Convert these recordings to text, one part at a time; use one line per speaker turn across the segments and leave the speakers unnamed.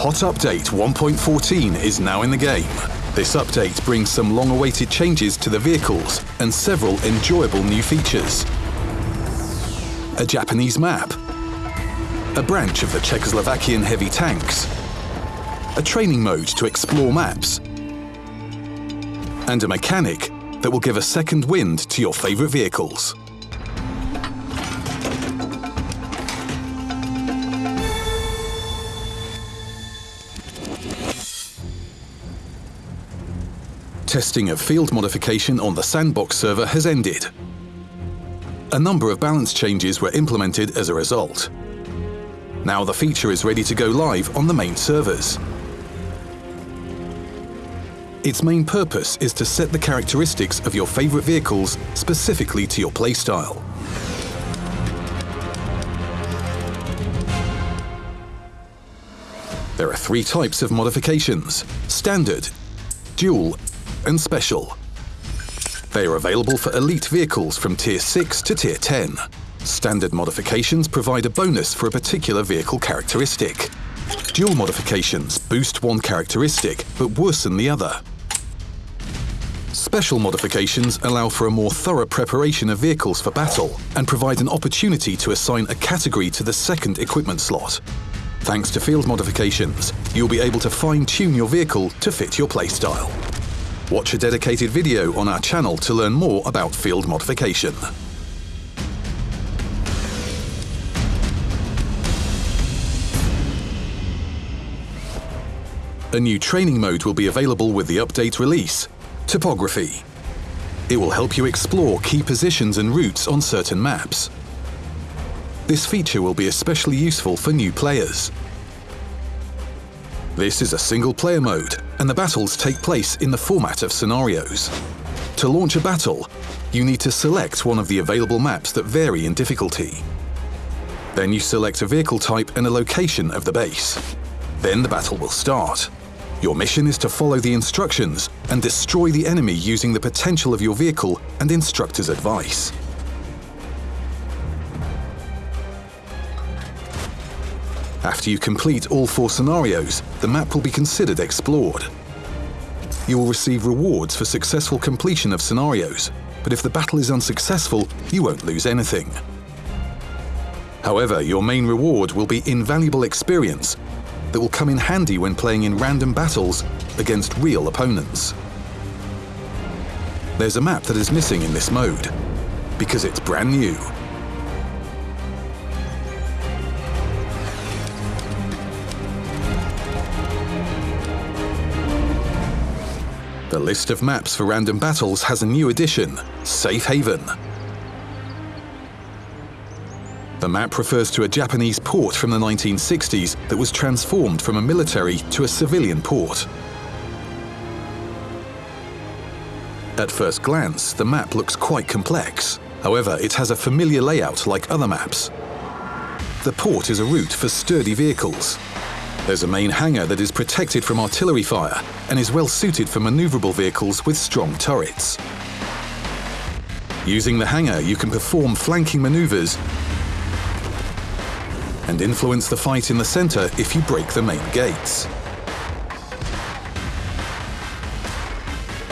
Hot Update 1.14 is now in the game. This update brings some long-awaited changes to the vehicles and several enjoyable new features. A Japanese map, a branch of the Czechoslovakian heavy tanks, a training mode to explore maps, and a mechanic that will give a second wind to your favourite vehicles. Testing of field modification on the Sandbox server has ended. A number of balance changes were implemented as a result. Now the feature is ready to go live on the main servers. Its main purpose is to set the characteristics of your favourite vehicles specifically to your playstyle. There are three types of modifications, Standard, Dual and Special. They are available for elite vehicles from Tier 6 to Tier 10. Standard modifications provide a bonus for a particular vehicle characteristic. Dual modifications boost one characteristic but worsen the other. Special modifications allow for a more thorough preparation of vehicles for battle and provide an opportunity to assign a category to the second equipment slot. Thanks to field modifications, you'll be able to fine-tune your vehicle to fit your playstyle. Watch a dedicated video on our channel to learn more about field modification. A new training mode will be available with the update release, Topography. It will help you explore key positions and routes on certain maps. This feature will be especially useful for new players. This is a single player mode, and the battles take place in the format of scenarios. To launch a battle, you need to select one of the available maps that vary in difficulty. Then you select a vehicle type and a location of the base. Then the battle will start. Your mission is to follow the instructions and destroy the enemy using the potential of your vehicle and instructor's advice. After you complete all four scenarios, the map will be considered explored. You will receive rewards for successful completion of scenarios, but if the battle is unsuccessful, you won't lose anything. However, your main reward will be invaluable experience that will come in handy when playing in random battles against real opponents. There's a map that is missing in this mode, because it's brand new. The list of maps for random battles has a new addition, Safe Haven. The map refers to a Japanese port from the 1960s that was transformed from a military to a civilian port. At first glance, the map looks quite complex. However, it has a familiar layout like other maps. The port is a route for sturdy vehicles. There's a main hangar that is protected from artillery fire and is well suited for maneuverable vehicles with strong turrets. Using the hangar, you can perform flanking maneuvers and influence the fight in the centre if you break the main gates.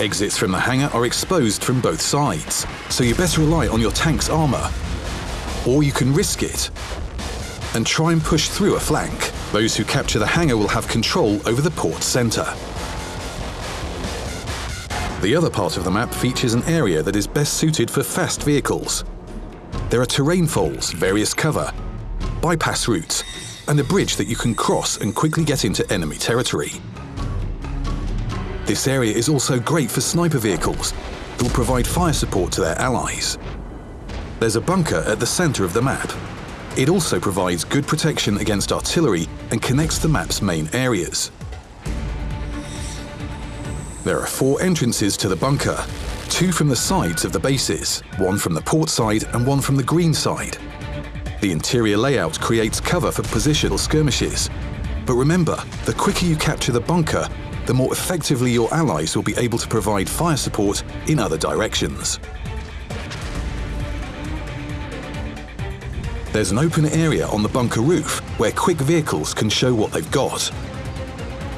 Exits from the hangar are exposed from both sides, so you better rely on your tank's armour. Or you can risk it and try and push through a flank. Those who capture the hangar will have control over the port centre. The other part of the map features an area that is best suited for fast vehicles. There are terrain folds, various cover, bypass routes, and a bridge that you can cross and quickly get into enemy territory. This area is also great for sniper vehicles that will provide fire support to their allies. There's a bunker at the centre of the map. It also provides good protection against artillery and connects the map's main areas. There are four entrances to the bunker, two from the sides of the bases, one from the port side and one from the green side. The interior layout creates cover for positional skirmishes. But remember, the quicker you capture the bunker, the more effectively your allies will be able to provide fire support in other directions. There's an open area on the bunker roof where quick vehicles can show what they've got.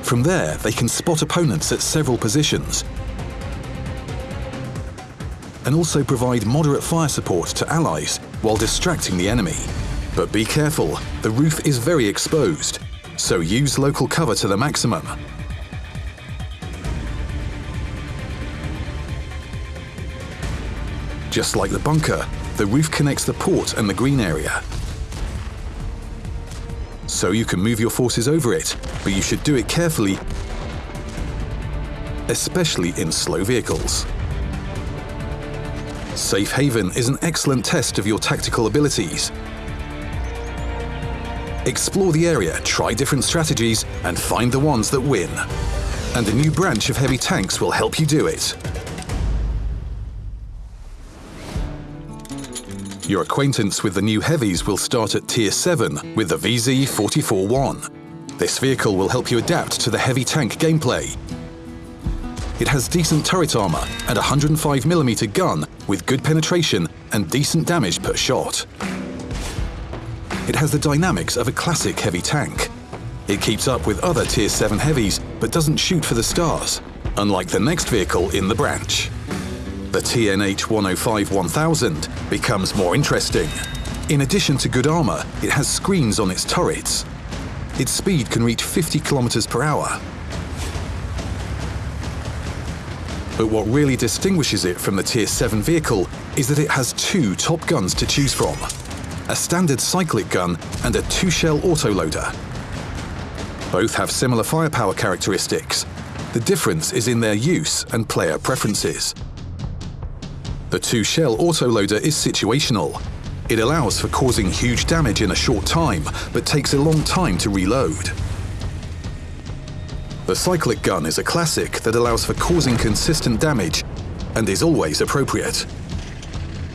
From there, they can spot opponents at several positions and also provide moderate fire support to allies while distracting the enemy. But be careful, the roof is very exposed, so use local cover to the maximum. Just like the bunker, the roof connects the port and the green area. So you can move your forces over it, but you should do it carefully, especially in slow vehicles. Safe Haven is an excellent test of your tactical abilities. Explore the area, try different strategies, and find the ones that win. And a new branch of heavy tanks will help you do it. Your acquaintance with the new heavies will start at Tier 7 with the VZ-44-1. This vehicle will help you adapt to the heavy tank gameplay. It has decent turret armor and a 105mm gun with good penetration and decent damage per shot. It has the dynamics of a classic heavy tank. It keeps up with other Tier 7 heavies but doesn't shoot for the stars, unlike the next vehicle in the branch the TNH 105 1000 becomes more interesting. In addition to good armor, it has screens on its turrets. Its speed can reach 50 kilometers per hour. But what really distinguishes it from the Tier 7 vehicle is that it has two top guns to choose from. A standard cyclic gun and a two-shell autoloader. Both have similar firepower characteristics. The difference is in their use and player preferences. The two-shell autoloader is situational. It allows for causing huge damage in a short time, but takes a long time to reload. The cyclic gun is a classic that allows for causing consistent damage and is always appropriate.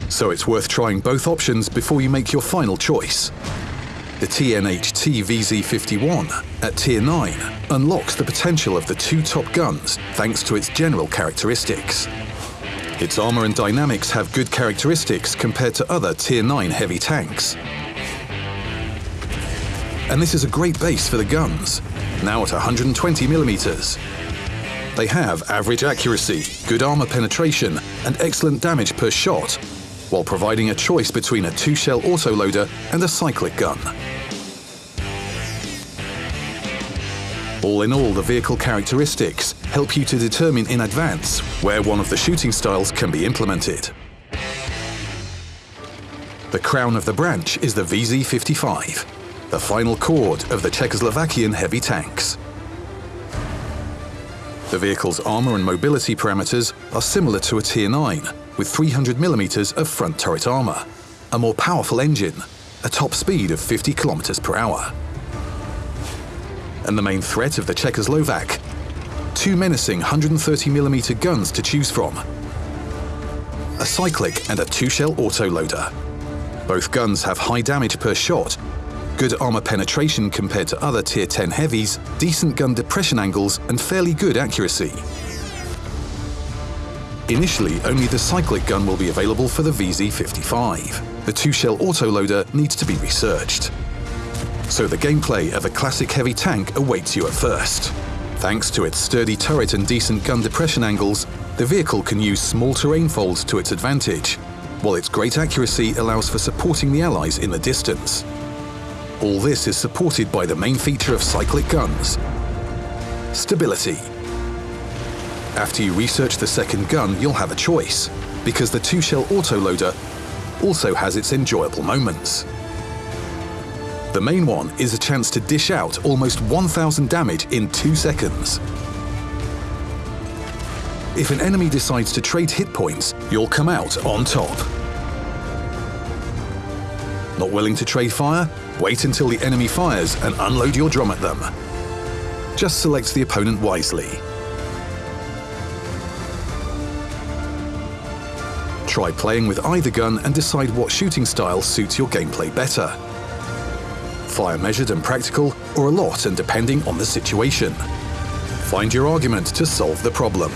So it's worth trying both options before you make your final choice. The TNH-T VZ51 at Tier 9 unlocks the potential of the two top guns thanks to its general characteristics. Its armor and dynamics have good characteristics compared to other Tier 9 heavy tanks. And this is a great base for the guns, now at 120 millimeters. They have average accuracy, good armor penetration, and excellent damage per shot, while providing a choice between a two-shell autoloader and a cyclic gun. All in all, the vehicle characteristics help you to determine in advance where one of the shooting styles can be implemented. The crown of the branch is the VZ-55, the final chord of the Czechoslovakian heavy tanks. The vehicle's armour and mobility parameters are similar to a Tier 9, with 300mm of front turret armour, a more powerful engine, a top speed of 50 km per hour and the main threat of the Czechoslovak. Two menacing 130mm guns to choose from. A cyclic and a two-shell autoloader. Both guns have high damage per shot, good armor penetration compared to other Tier 10 heavies, decent gun depression angles and fairly good accuracy. Initially, only the cyclic gun will be available for the VZ55. The two-shell autoloader needs to be researched so the gameplay of a classic heavy tank awaits you at first. Thanks to its sturdy turret and decent gun depression angles, the vehicle can use small terrain folds to its advantage, while its great accuracy allows for supporting the Allies in the distance. All this is supported by the main feature of cyclic guns, stability. After you research the second gun, you'll have a choice, because the two-shell autoloader also has its enjoyable moments. The main one is a chance to dish out almost 1000 damage in 2 seconds. If an enemy decides to trade hit points, you'll come out on top. Not willing to trade fire? Wait until the enemy fires and unload your drum at them. Just select the opponent wisely. Try playing with either gun and decide what shooting style suits your gameplay better fire measured and practical, or a lot and depending on the situation. Find your argument to solve the problem.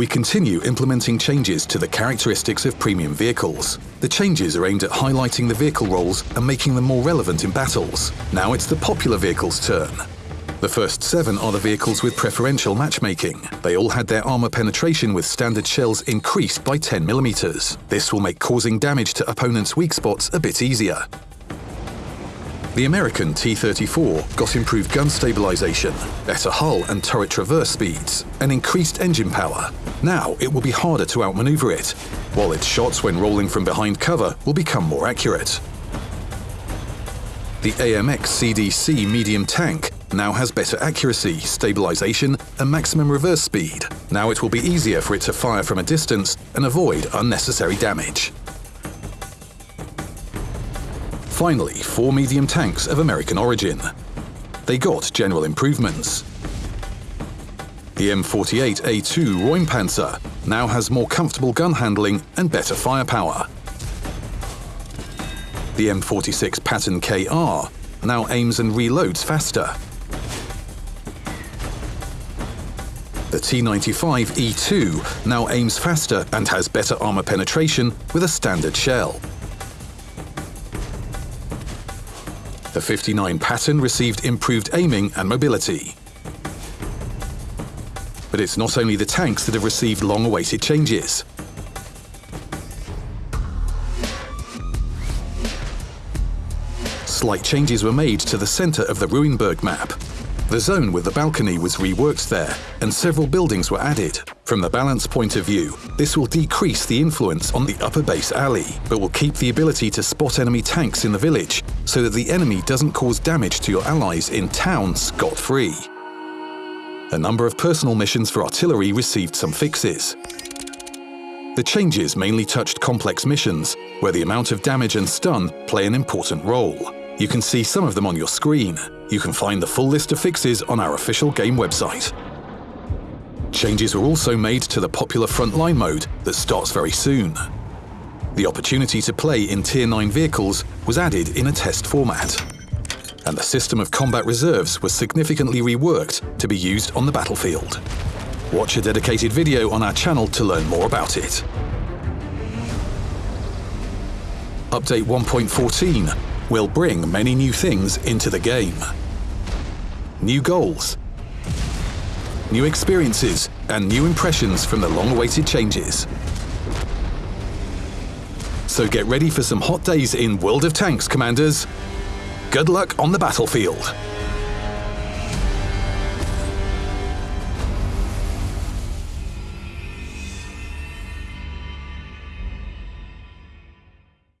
we continue implementing changes to the characteristics of premium vehicles. The changes are aimed at highlighting the vehicle roles and making them more relevant in battles. Now it's the popular vehicles' turn. The first seven are the vehicles with preferential matchmaking. They all had their armor penetration with standard shells increased by 10mm. This will make causing damage to opponents' weak spots a bit easier. The American T-34 got improved gun stabilization, better hull and turret traverse speeds, and increased engine power. Now it will be harder to outmaneuver it, while its shots when rolling from behind cover will become more accurate. The AMX CDC medium tank now has better accuracy, stabilization, and maximum reverse speed. Now it will be easier for it to fire from a distance and avoid unnecessary damage. Finally, four medium tanks of American origin. They got general improvements. The M48A2 Räumpanzer now has more comfortable gun handling and better firepower. The M46 Patton KR now aims and reloads faster. The T95E2 now aims faster and has better armor penetration with a standard shell. The 59 Patton received improved aiming and mobility. But it's not only the tanks that have received long-awaited changes. Slight changes were made to the centre of the Ruinberg map, the zone with the balcony was reworked there, and several buildings were added. From the balance point of view, this will decrease the influence on the upper base alley, but will keep the ability to spot enemy tanks in the village, so that the enemy doesn't cause damage to your allies in town scot-free. A number of personal missions for artillery received some fixes. The changes mainly touched complex missions, where the amount of damage and stun play an important role. You can see some of them on your screen. You can find the full list of fixes on our official game website. Changes were also made to the popular frontline mode that starts very soon. The opportunity to play in Tier 9 vehicles was added in a test format. And the system of combat reserves was significantly reworked to be used on the battlefield. Watch a dedicated video on our channel to learn more about it. Update 1.14 will bring many new things into the game. New goals, new experiences, and new impressions from the long-awaited changes. So get ready for some hot days in World of Tanks, Commanders. Good luck on the battlefield.